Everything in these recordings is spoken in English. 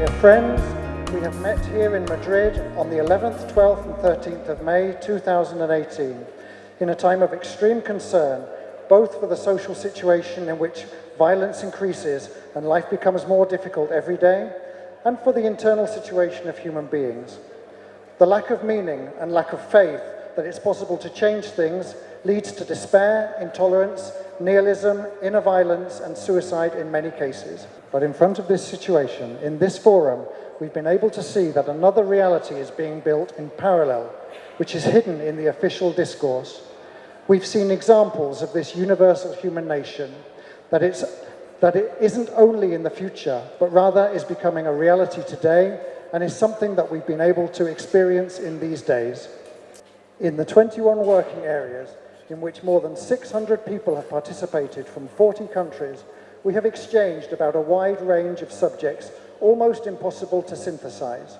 Dear friends, we have met here in Madrid on the 11th, 12th and 13th of May 2018 in a time of extreme concern both for the social situation in which violence increases and life becomes more difficult every day and for the internal situation of human beings. The lack of meaning and lack of faith that it's possible to change things leads to despair, intolerance, nihilism, inner violence and suicide in many cases. But in front of this situation, in this forum, we've been able to see that another reality is being built in parallel, which is hidden in the official discourse. We've seen examples of this universal human nation, that, it's, that it isn't only in the future, but rather is becoming a reality today and is something that we've been able to experience in these days. In the 21 working areas, in which more than 600 people have participated from 40 countries, we have exchanged about a wide range of subjects almost impossible to synthesize.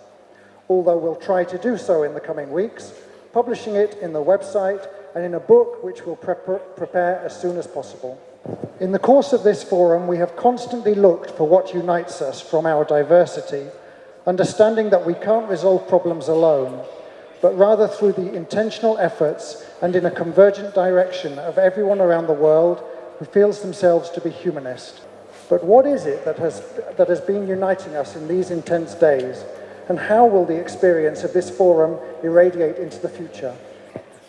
Although we'll try to do so in the coming weeks, publishing it in the website and in a book which we'll pre prepare as soon as possible. In the course of this forum, we have constantly looked for what unites us from our diversity, understanding that we can't resolve problems alone, but rather through the intentional efforts and in a convergent direction of everyone around the world who feels themselves to be humanist. But what is it that has, that has been uniting us in these intense days? And how will the experience of this forum irradiate into the future?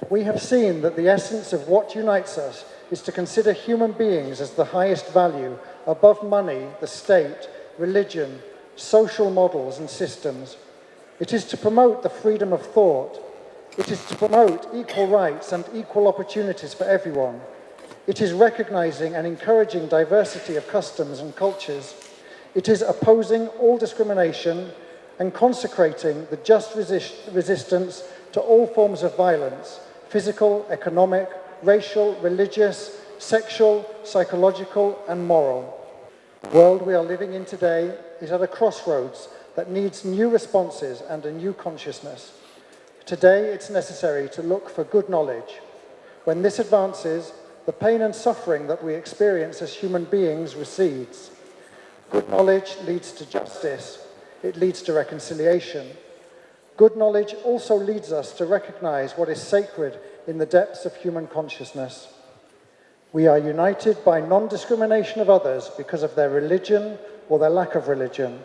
We have seen that the essence of what unites us is to consider human beings as the highest value, above money, the state, religion, social models and systems. It is to promote the freedom of thought. It is to promote equal rights and equal opportunities for everyone. It is recognizing and encouraging diversity of customs and cultures. It is opposing all discrimination and consecrating the just resist resistance to all forms of violence, physical, economic, racial, religious, sexual, psychological and moral. The world we are living in today is at a crossroads that needs new responses and a new consciousness. Today, it's necessary to look for good knowledge. When this advances, the pain and suffering that we experience as human beings recedes. Good knowledge leads to justice. It leads to reconciliation. Good knowledge also leads us to recognize what is sacred in the depths of human consciousness. We are united by non-discrimination of others because of their religion or their lack of religion.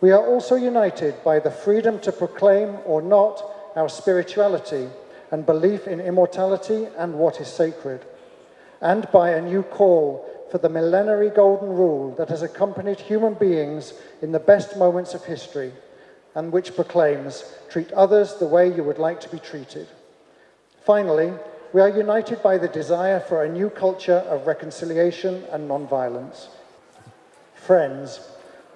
We are also united by the freedom to proclaim or not our spirituality and belief in immortality and what is sacred, and by a new call for the millenary golden rule that has accompanied human beings in the best moments of history and which proclaims, treat others the way you would like to be treated. Finally, we are united by the desire for a new culture of reconciliation and non-violence. Friends,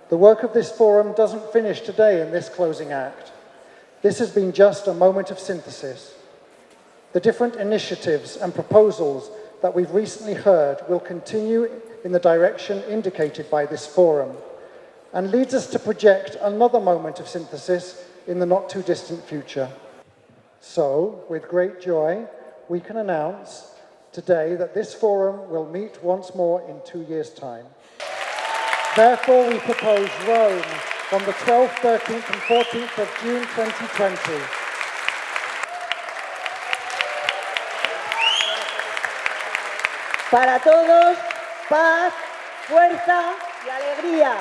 the work of this forum doesn't finish today in this closing act. This has been just a moment of synthesis. The different initiatives and proposals that we've recently heard will continue in the direction indicated by this forum and leads us to project another moment of synthesis in the not too distant future. So, with great joy, we can announce today that this forum will meet once more in two years' time. Therefore, we propose Rome on the 12th, 13th and 14th of June 2020. Para todos, paz, fuerza y alegría.